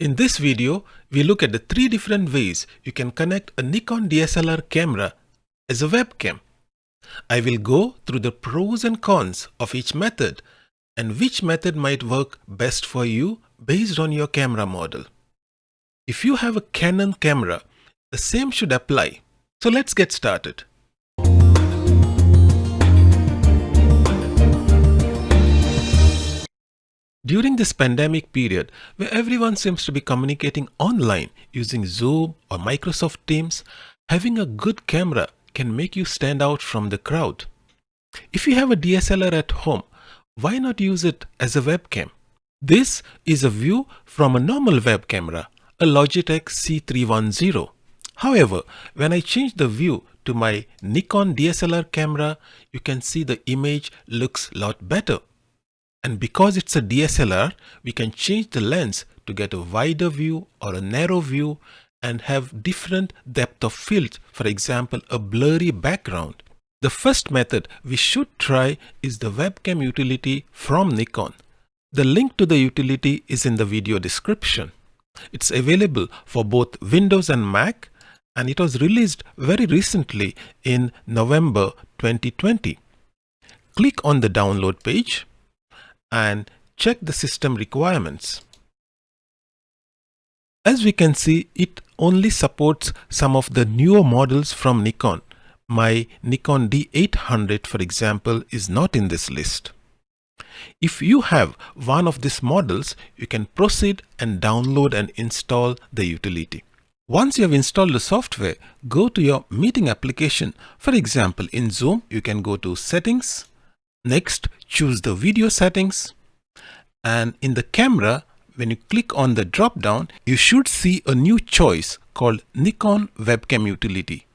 In this video, we look at the three different ways you can connect a Nikon DSLR camera as a webcam. I will go through the pros and cons of each method and which method might work best for you based on your camera model. If you have a Canon camera, the same should apply. So let's get started. During this pandemic period, where everyone seems to be communicating online using Zoom or Microsoft Teams, having a good camera can make you stand out from the crowd. If you have a DSLR at home, why not use it as a webcam? This is a view from a normal web camera, a Logitech C310. However, when I change the view to my Nikon DSLR camera, you can see the image looks a lot better. And because it's a DSLR, we can change the lens to get a wider view or a narrow view and have different depth of field, for example, a blurry background. The first method we should try is the webcam utility from Nikon. The link to the utility is in the video description. It's available for both Windows and Mac and it was released very recently in November 2020. Click on the download page and check the system requirements. As we can see, it only supports some of the newer models from Nikon. My Nikon D800, for example, is not in this list. If you have one of these models, you can proceed and download and install the utility. Once you have installed the software, go to your meeting application. For example, in Zoom, you can go to Settings, Next, choose the video settings. And in the camera, when you click on the drop down, you should see a new choice called Nikon Webcam Utility.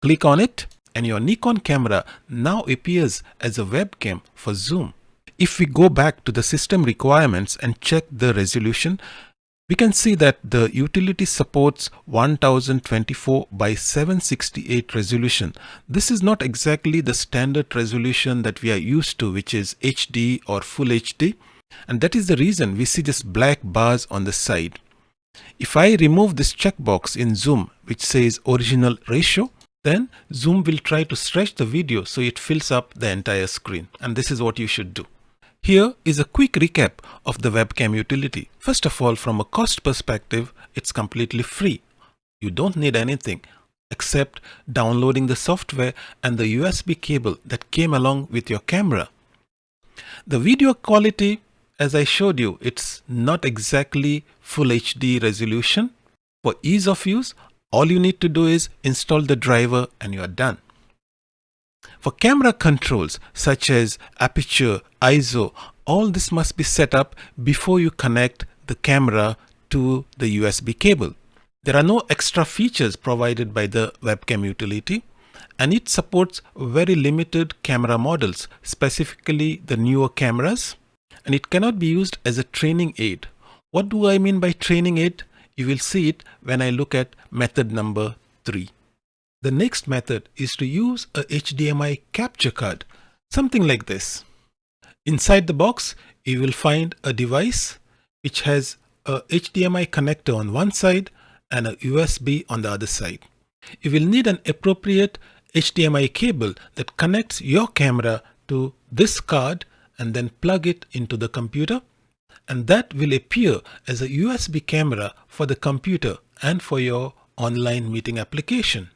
Click on it and your Nikon camera now appears as a webcam for Zoom. If we go back to the system requirements and check the resolution, we can see that the utility supports 1024 by 768 resolution. This is not exactly the standard resolution that we are used to, which is HD or Full HD. And that is the reason we see this black bars on the side. If I remove this checkbox in Zoom, which says original ratio, then Zoom will try to stretch the video so it fills up the entire screen. And this is what you should do. Here is a quick recap of the webcam utility. First of all, from a cost perspective, it's completely free. You don't need anything except downloading the software and the USB cable that came along with your camera. The video quality, as I showed you, it's not exactly full HD resolution. For ease of use, all you need to do is install the driver and you are done. For camera controls such as aperture, ISO, all this must be set up before you connect the camera to the USB cable. There are no extra features provided by the webcam utility and it supports very limited camera models, specifically the newer cameras and it cannot be used as a training aid. What do I mean by training aid? You will see it when I look at method number 3. The next method is to use a HDMI capture card, something like this. Inside the box, you will find a device which has a HDMI connector on one side and a USB on the other side. You will need an appropriate HDMI cable that connects your camera to this card and then plug it into the computer and that will appear as a USB camera for the computer and for your online meeting application.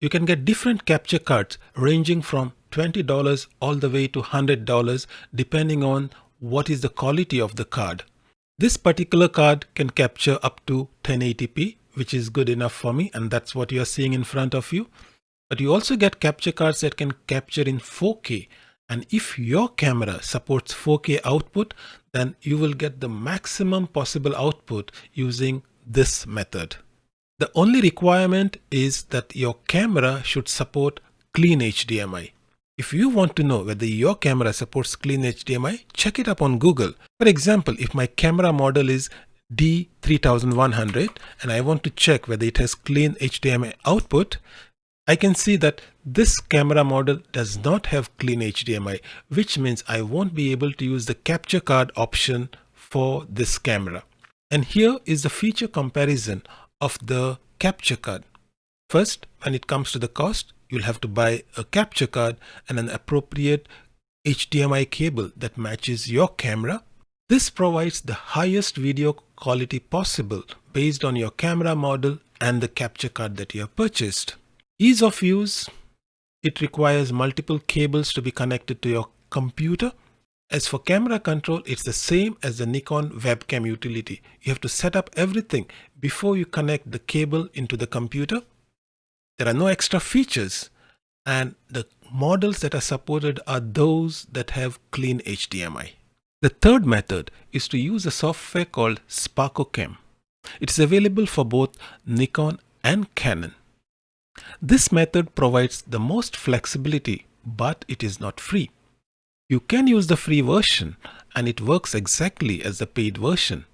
You can get different capture cards ranging from $20 all the way to $100 depending on what is the quality of the card. This particular card can capture up to 1080p which is good enough for me and that's what you're seeing in front of you. But you also get capture cards that can capture in 4K and if your camera supports 4K output then you will get the maximum possible output using this method. The only requirement is that your camera should support clean HDMI. If you want to know whether your camera supports clean HDMI, check it up on Google. For example, if my camera model is D3100 and I want to check whether it has clean HDMI output, I can see that this camera model does not have clean HDMI, which means I won't be able to use the capture card option for this camera. And here is the feature comparison of the capture card. First, when it comes to the cost, you'll have to buy a capture card and an appropriate HDMI cable that matches your camera. This provides the highest video quality possible based on your camera model and the capture card that you have purchased. Ease of use, it requires multiple cables to be connected to your computer. As for camera control, it's the same as the Nikon webcam utility. You have to set up everything before you connect the cable into the computer. There are no extra features and the models that are supported are those that have clean HDMI. The third method is to use a software called SparkoCam. It is available for both Nikon and Canon. This method provides the most flexibility, but it is not free. You can use the free version and it works exactly as the paid version,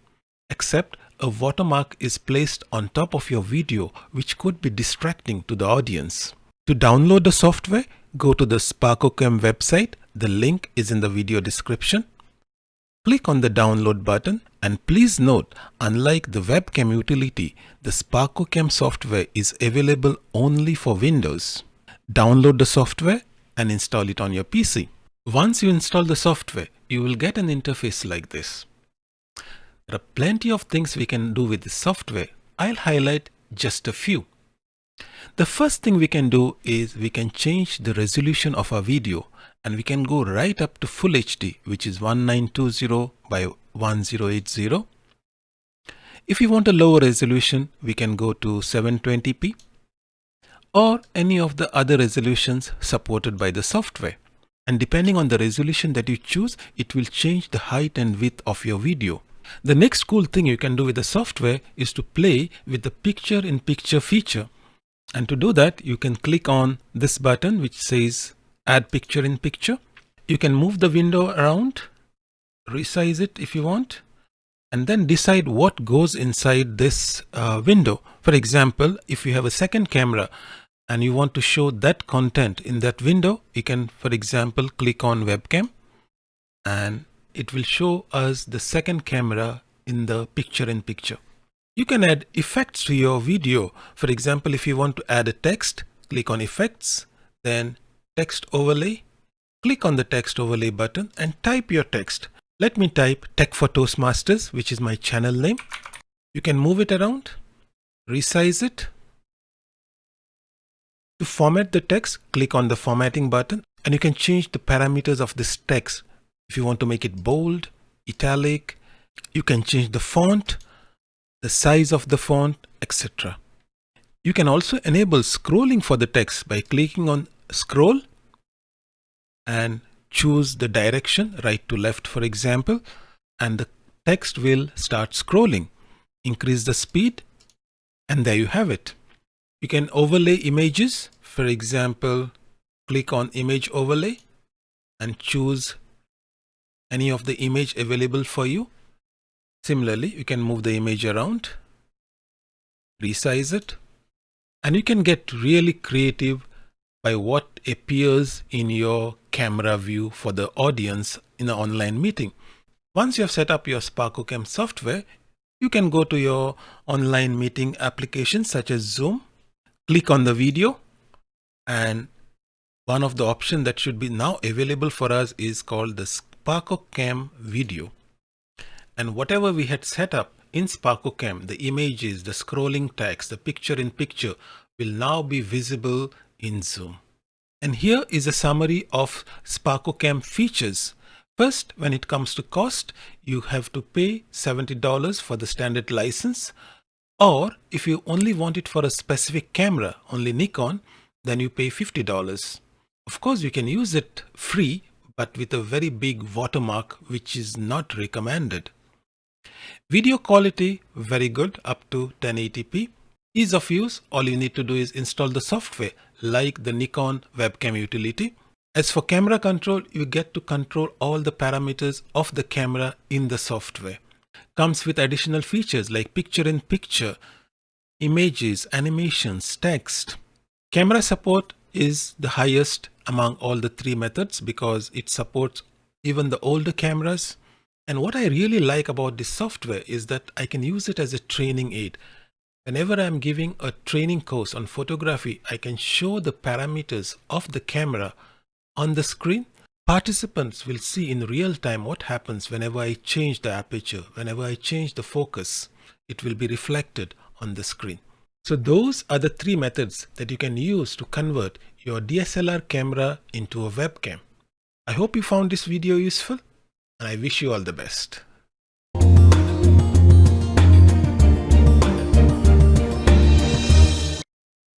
except a watermark is placed on top of your video which could be distracting to the audience. To download the software, go to the SparkoCam website. The link is in the video description. Click on the download button and please note, unlike the webcam utility, the SparkoCam software is available only for Windows. Download the software and install it on your PC. Once you install the software, you will get an interface like this. There are plenty of things we can do with the software. I'll highlight just a few. The first thing we can do is we can change the resolution of our video and we can go right up to full HD which is 1920 by 1080. If you want a lower resolution we can go to 720p or any of the other resolutions supported by the software. And depending on the resolution that you choose, it will change the height and width of your video. The next cool thing you can do with the software is to play with the picture-in-picture feature. And to do that, you can click on this button which says add picture in picture. You can move the window around, resize it if you want, and then decide what goes inside this uh, window. For example, if you have a second camera and you want to show that content in that window, you can, for example, click on webcam and it will show us the second camera in the picture in picture. You can add effects to your video. For example, if you want to add a text, click on effects, then text overlay. Click on the text overlay button and type your text. Let me type Tech for Toastmasters, which is my channel name. You can move it around, resize it. To format the text, click on the formatting button and you can change the parameters of this text. If you want to make it bold, italic, you can change the font, the size of the font, etc. You can also enable scrolling for the text by clicking on scroll and choose the direction right to left for example and the text will start scrolling. Increase the speed and there you have it. You can overlay images for example click on image overlay and choose any of the image available for you Similarly, you can move the image around, resize it, and you can get really creative by what appears in your camera view for the audience in an online meeting. Once you have set up your SparkoCam software, you can go to your online meeting applications such as Zoom, click on the video, and one of the options that should be now available for us is called the SparkoCam video and whatever we had set up in SparkoCam, the images, the scrolling text, the picture in picture will now be visible in Zoom. And here is a summary of SparkoCam features. First, when it comes to cost, you have to pay $70 for the standard license. Or if you only want it for a specific camera, only Nikon, then you pay $50. Of course, you can use it free, but with a very big watermark, which is not recommended. Video quality, very good, up to 1080p. Ease of use, all you need to do is install the software like the Nikon webcam utility. As for camera control, you get to control all the parameters of the camera in the software. Comes with additional features like picture in picture, images, animations, text. Camera support is the highest among all the three methods because it supports even the older cameras And what I really like about this software is that I can use it as a training aid. Whenever I'm giving a training course on photography, I can show the parameters of the camera on the screen. Participants will see in real time what happens whenever I change the aperture, whenever I change the focus, it will be reflected on the screen. So those are the three methods that you can use to convert your DSLR camera into a webcam. I hope you found this video useful and I wish you all the best.